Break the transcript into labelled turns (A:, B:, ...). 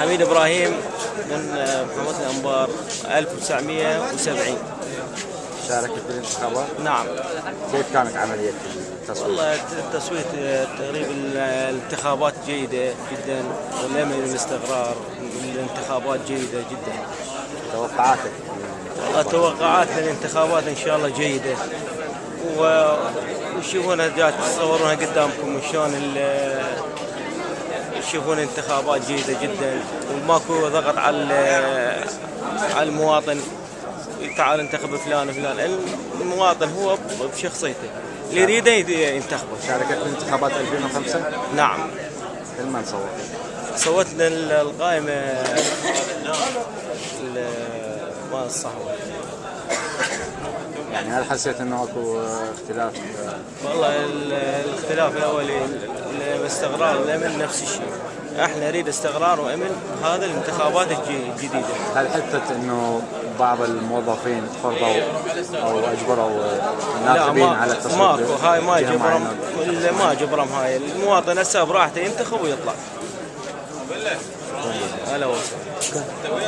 A: حميد إبراهيم من آه، محافظة الانبار 1970
B: شاركت بالانتخابات
A: نعم.
B: كيف كانت عملية التصويت؟
A: والله التصويت آه، تقريبا الانتخابات جيدة جدا والامل والاستقرار الانتخابات جيدة جدا.
B: توقعاتك؟
A: والله توقعاتنا الانتخابات إن شاء الله جيدة. و وتشوفونها جات تصورونها قدامكم شلون تشوفون انتخابات جيده جدا وماكو ضغط على على المواطن. تعال انتخب فلان وفلان. المواطن هو بشخصيته. اللي يريده ينتخبه.
B: شاركت بالانتخابات 2005
A: نعم.
B: لمن صوت؟
A: القائمه ال- مال الصحوه
B: يعني هل حسيت إنه أكو اختلاف؟
A: والله ال- الاختلاف الأولي ال- الاستقرار والامن نفس الشيء. أحنا نريد استقرار وامن هذا الانتخابات الجديدة.
B: هل حست إنه بعض الموظفين فرضوا أو أجبروا الناخبين على التصويت
A: ماكو. هاي ما جبرم ما جبرم هاي. المواطن هسه براحته ينتخب ويطلع. هلا وسهلا.